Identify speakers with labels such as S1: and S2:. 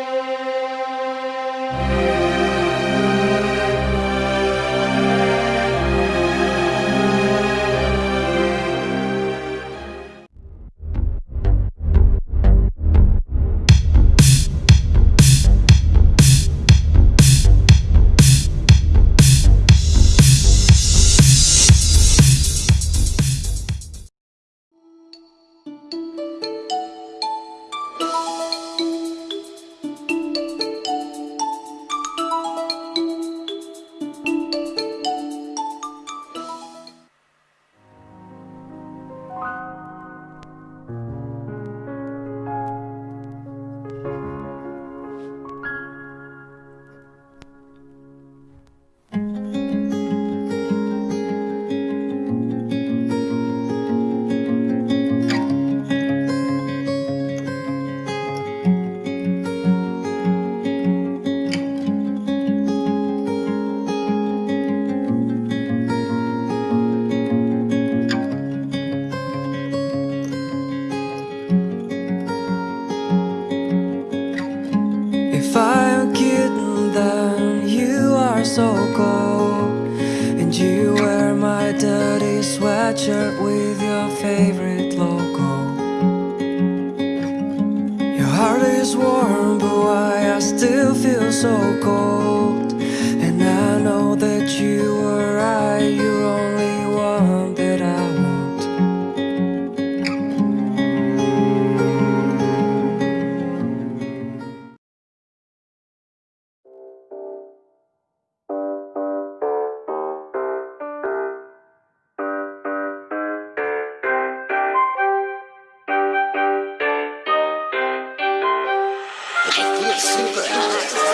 S1: Música are so cold. And you wear my dirty sweatshirt with your favorite logo. Your heart is warm, but why I still feel so cold.
S2: super.